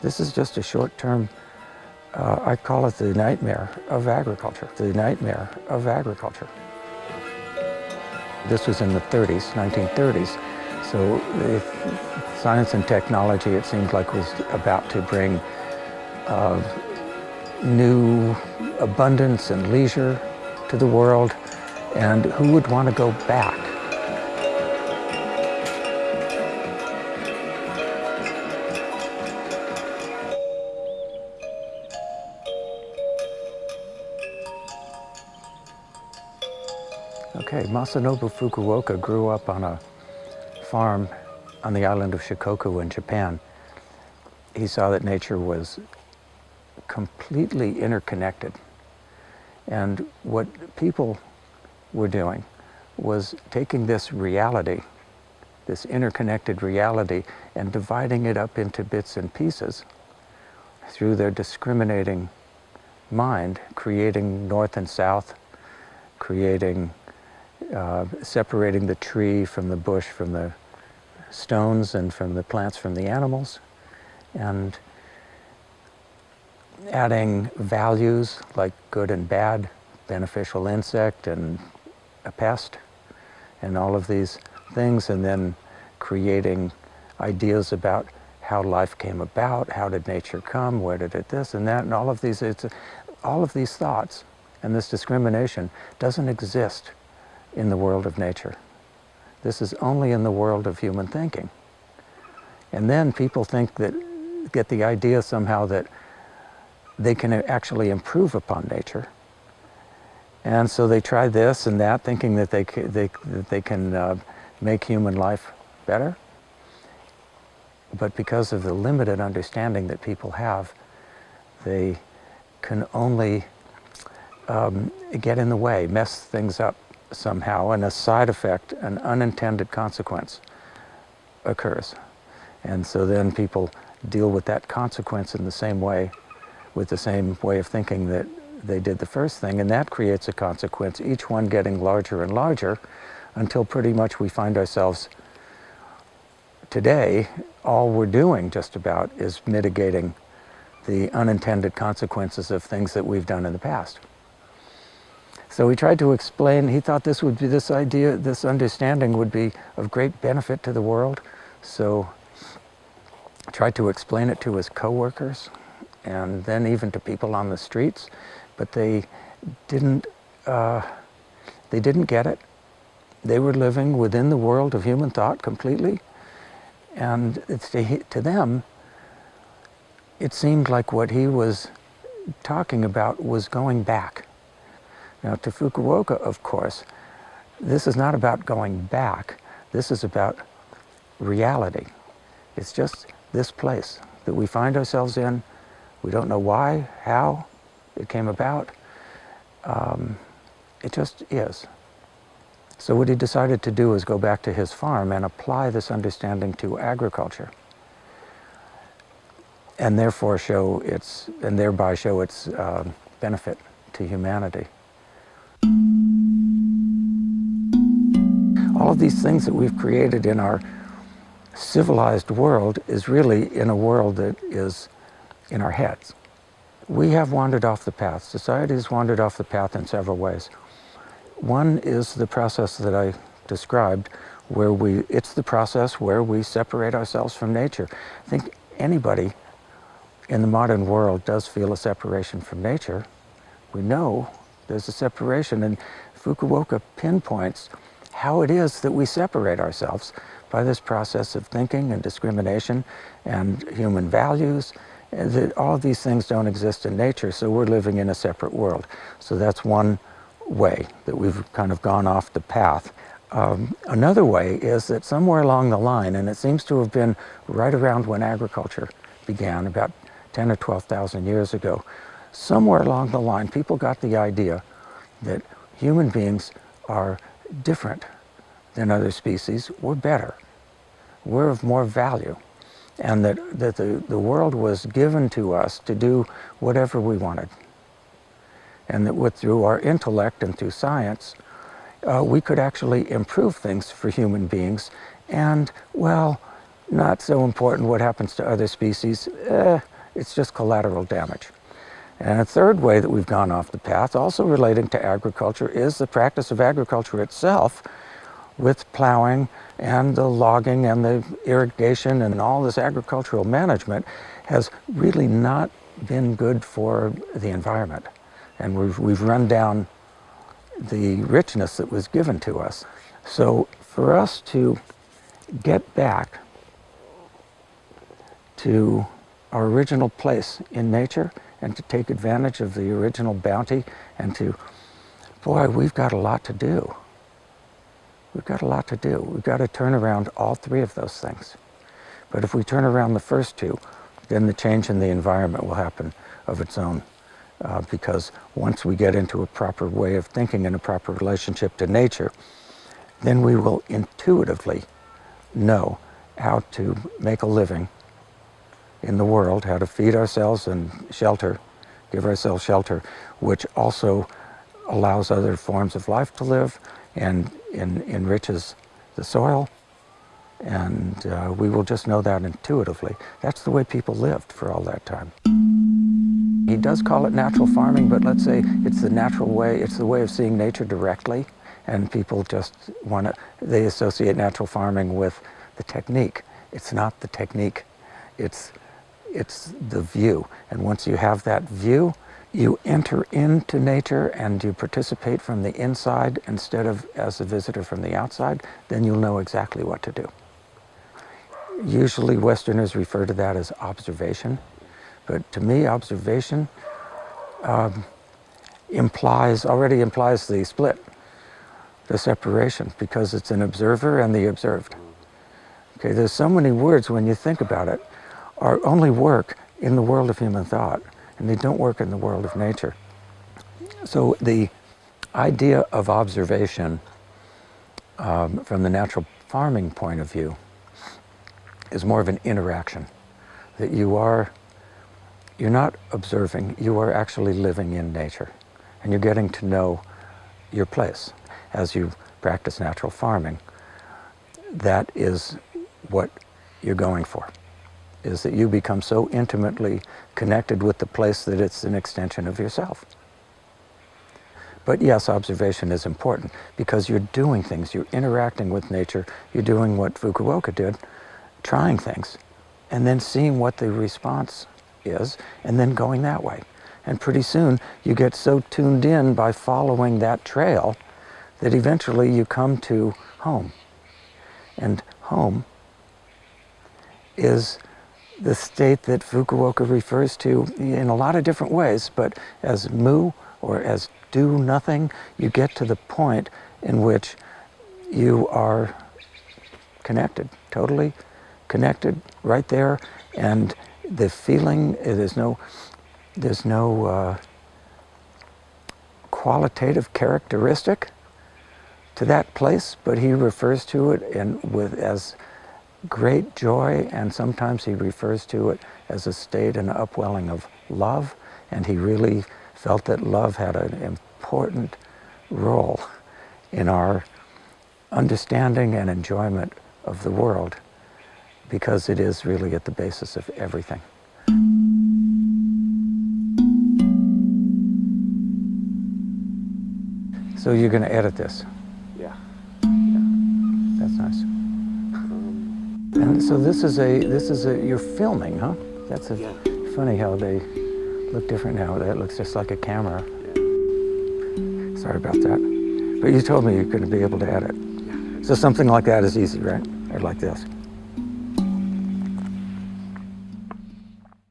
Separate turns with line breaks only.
This is just a short-term, uh, I call it the nightmare of agriculture, the nightmare of agriculture. This was in the 30s, 1930s, so science and technology, it seemed like, was about to bring uh, new abundance and leisure to the world, and who would want to go back? Okay, Masanobu Fukuoka grew up on a farm on the island of Shikoku in Japan. He saw that nature was completely interconnected. And what people were doing was taking this reality, this interconnected reality, and dividing it up into bits and pieces through their discriminating mind, creating north and south, creating, uh, separating the tree from the bush, from the stones and from the plants from the animals, and adding values like good and bad, beneficial insect and a pest, and all of these things, and then creating ideas about how life came about, how did nature come, where did it this and that, and all of these, it's, all of these thoughts and this discrimination doesn't exist in the world of nature. This is only in the world of human thinking. And then people think that, get the idea somehow that they can actually improve upon nature. And so they try this and that, thinking that they, they, that they can uh, make human life better. But because of the limited understanding that people have, they can only um, get in the way, mess things up somehow, and a side effect, an unintended consequence occurs. And so then people deal with that consequence in the same way, with the same way of thinking that they did the first thing, and that creates a consequence, each one getting larger and larger, until pretty much we find ourselves today, all we're doing just about is mitigating the unintended consequences of things that we've done in the past. So he tried to explain, he thought this would be, this idea, this understanding would be of great benefit to the world. So tried to explain it to his coworkers and then even to people on the streets, but they didn't, uh, they didn't get it. They were living within the world of human thought completely. And to, to them, it seemed like what he was talking about was going back. Now to Fukuoka, of course, this is not about going back. This is about reality. It's just this place that we find ourselves in. We don't know why, how it came about. Um, it just is. So what he decided to do is go back to his farm and apply this understanding to agriculture and therefore show its, and thereby show its uh, benefit to humanity. All of these things that we've created in our civilized world is really in a world that is in our heads. We have wandered off the path. Society has wandered off the path in several ways. One is the process that I described, where we, it's the process where we separate ourselves from nature. I think anybody in the modern world does feel a separation from nature. We know there's a separation, and Fukuoka pinpoints how it is that we separate ourselves by this process of thinking and discrimination and human values. That all these things don't exist in nature, so we're living in a separate world. So that's one way that we've kind of gone off the path. Um, another way is that somewhere along the line, and it seems to have been right around when agriculture began, about 10 or 12,000 years ago, somewhere along the line, people got the idea that human beings are different than other species. We're better. We're of more value. And that, that the, the world was given to us to do whatever we wanted. And that with, through our intellect and through science, uh, we could actually improve things for human beings and, well, not so important what happens to other species. Eh, it's just collateral damage. And a third way that we've gone off the path, also relating to agriculture, is the practice of agriculture itself with plowing and the logging and the irrigation and all this agricultural management has really not been good for the environment. And we've, we've run down the richness that was given to us. So for us to get back to our original place in nature and to take advantage of the original bounty and to, boy, we've got a lot to do. We've got a lot to do. We've got to turn around all three of those things. But if we turn around the first two, then the change in the environment will happen of its own. Uh, because once we get into a proper way of thinking and a proper relationship to nature, then we will intuitively know how to make a living in the world, how to feed ourselves and shelter, give ourselves shelter, which also allows other forms of life to live and en enriches the soil. And uh, we will just know that intuitively. That's the way people lived for all that time. He does call it natural farming, but let's say it's the natural way, it's the way of seeing nature directly, and people just want to, they associate natural farming with the technique. It's not the technique, it's, it's the view. And once you have that view, you enter into nature and you participate from the inside instead of as a visitor from the outside, then you'll know exactly what to do. Usually Westerners refer to that as observation. But to me, observation um, implies, already implies the split, the separation, because it's an observer and the observed. Okay, there's so many words when you think about it, are only work in the world of human thought, and they don't work in the world of nature. So the idea of observation um, from the natural farming point of view is more of an interaction, that you are you're not observing, you are actually living in nature. And you're getting to know your place as you practice natural farming. That is what you're going for, is that you become so intimately connected with the place that it's an extension of yourself. But yes, observation is important because you're doing things, you're interacting with nature, you're doing what Fukuoka did, trying things, and then seeing what the response is, and then going that way. And pretty soon you get so tuned in by following that trail that eventually you come to home. And home is the state that Fukuoka refers to in a lot of different ways, but as mu or as do nothing, you get to the point in which you are connected, totally connected right there, and the feeling, there's no, there's no uh, qualitative characteristic to that place, but he refers to it in, with, as great joy, and sometimes he refers to it as a state and upwelling of love, and he really felt that love had an important role in our understanding and enjoyment of the world because it is really at the basis of everything. So you're going to edit this? And so this is a, this is a, you're filming, huh? That's a,
yeah.
funny how they look different now. That looks just like a camera. Yeah. Sorry about that. But you told me you couldn't be able to edit.
Yeah.
So something like that is easy, right? Or like this.